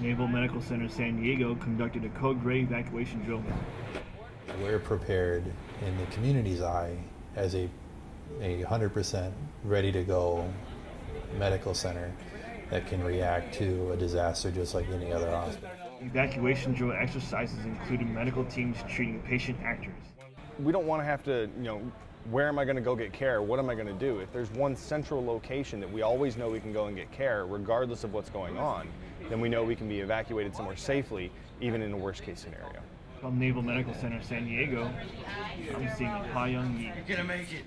Naval Medical Center San Diego conducted a code gray evacuation drill. We're prepared in the community's eye as a a 100% ready to go medical center that can react to a disaster just like any other hospital. Evacuation drill exercises included medical teams treating patient actors. We don't want to have to, you know, where am I going to go get care? What am I going to do? If there's one central location that we always know we can go and get care, regardless of what's going on, then we know we can be evacuated somewhere safely, even in a worst case scenario. From Naval Medical Center San Diego, I'm seeing Ha Young Yi. You're gonna make it.